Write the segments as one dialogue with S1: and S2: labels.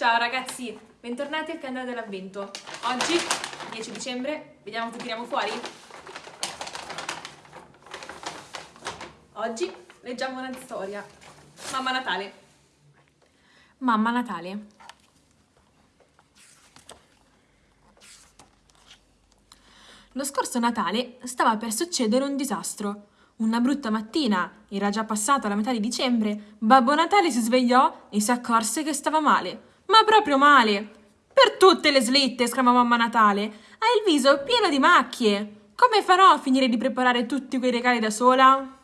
S1: Ciao ragazzi, bentornati al canale dell'avvento. Oggi, 10 dicembre, vediamo che tiriamo fuori? Oggi leggiamo una storia. Mamma Natale. Mamma Natale. Lo scorso Natale stava per succedere un disastro. Una brutta mattina, era già passata la metà di dicembre, Babbo Natale si svegliò e si accorse che stava male. Ma proprio male! Per tutte le slitte, esclamò mamma Natale. Ha il viso pieno di macchie. Come farò a finire di preparare tutti quei regali da sola?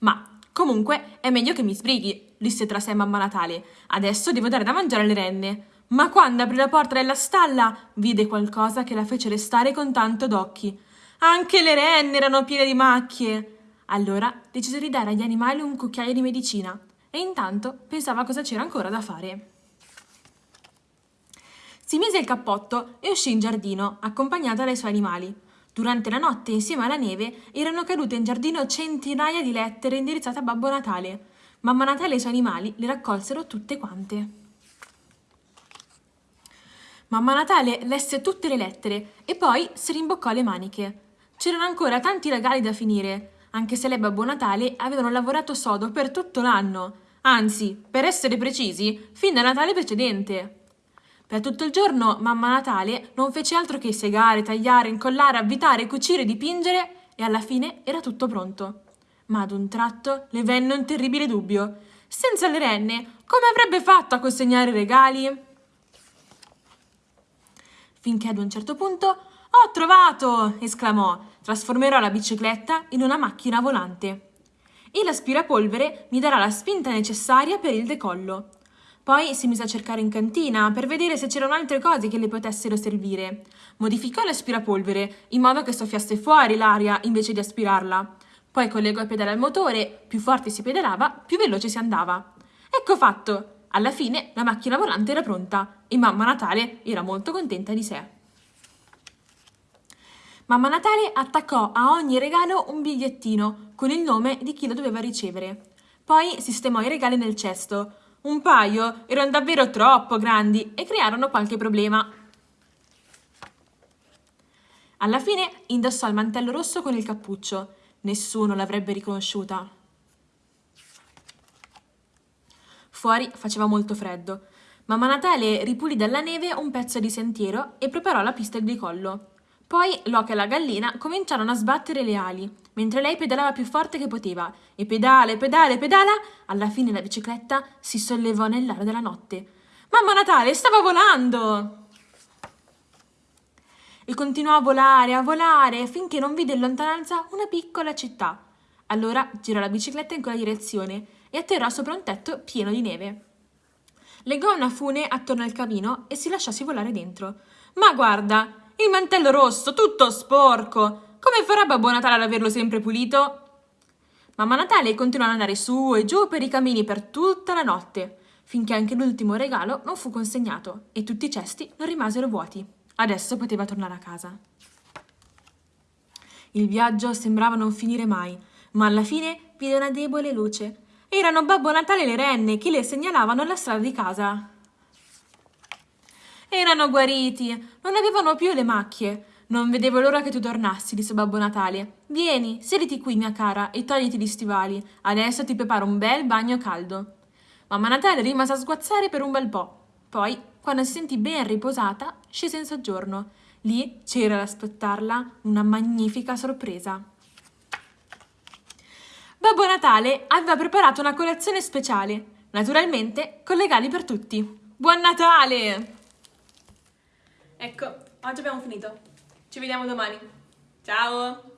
S1: Ma, comunque, è meglio che mi sbrighi, disse tra sé mamma Natale. Adesso devo dare da mangiare alle renne. Ma quando aprì la porta della stalla, vide qualcosa che la fece restare con tanto d'occhi. Anche le renne erano piene di macchie. Allora decise di dare agli animali un cucchiaio di medicina e intanto pensava cosa c'era ancora da fare. Si mise il cappotto e uscì in giardino, accompagnata dai suoi animali. Durante la notte, insieme alla neve, erano cadute in giardino centinaia di lettere indirizzate a Babbo Natale. Mamma Natale e i suoi animali le raccolsero tutte quante. Mamma Natale lesse tutte le lettere e poi si rimboccò le maniche. C'erano ancora tanti regali da finire, anche se lei e Babbo Natale avevano lavorato sodo per tutto l'anno, anzi, per essere precisi, fin da Natale precedente. Per tutto il giorno Mamma Natale non fece altro che segare, tagliare, incollare, avvitare, cucire, dipingere e alla fine era tutto pronto. Ma ad un tratto le venne un terribile dubbio. Senza le renne, come avrebbe fatto a consegnare i regali? Finché ad un certo punto «Ho trovato!» esclamò. Trasformerò la bicicletta in una macchina volante. E l'aspirapolvere mi darà la spinta necessaria per il decollo. Poi si mise a cercare in cantina per vedere se c'erano altre cose che le potessero servire. Modificò l'aspirapolvere in modo che soffiasse fuori l'aria invece di aspirarla. Poi collegò i pedali al motore, più forte si pedalava, più veloce si andava. Ecco fatto! Alla fine la macchina volante era pronta e Mamma Natale era molto contenta di sé. Mamma Natale attaccò a ogni regalo un bigliettino con il nome di chi lo doveva ricevere. Poi sistemò i regali nel cesto. Un paio erano davvero troppo grandi e crearono qualche problema. Alla fine indossò il mantello rosso con il cappuccio. Nessuno l'avrebbe riconosciuta. Fuori faceva molto freddo. Mamma Natale ripulì dalla neve un pezzo di sentiero e preparò la pista di collo. Poi Loki e la gallina cominciarono a sbattere le ali, mentre lei pedalava più forte che poteva, e pedale, pedale, pedala, alla fine la bicicletta si sollevò nell'aria della notte. Mamma Natale stava volando! E continuò a volare, a volare, finché non vide in lontananza una piccola città. Allora girò la bicicletta in quella direzione e atterrò sopra un tetto pieno di neve. Legò una fune attorno al camino e si lasciò scivolare dentro. Ma guarda, il mantello rosso, tutto sporco! Come farà Babbo Natale ad averlo sempre pulito? Mamma Natale continuò ad andare su e giù per i camini per tutta la notte, finché anche l'ultimo regalo non fu consegnato e tutti i cesti non rimasero vuoti. Adesso poteva tornare a casa. Il viaggio sembrava non finire mai, ma alla fine vide una debole luce erano Babbo Natale e le renne che le segnalavano la strada di casa. Erano guariti, non avevano più le macchie. Non vedevo l'ora che tu tornassi, disse Babbo Natale. Vieni, sediti qui, mia cara, e togliti gli stivali. Adesso ti preparo un bel bagno caldo. Mamma Natale rimase a sguazzare per un bel po'. Poi, quando si sentì ben riposata, scese in soggiorno. Lì c'era ad aspettarla una magnifica sorpresa. Babbo Natale aveva preparato una colazione speciale, naturalmente con legali per tutti. Buon Natale! Ecco, oggi abbiamo finito. Ci vediamo domani. Ciao!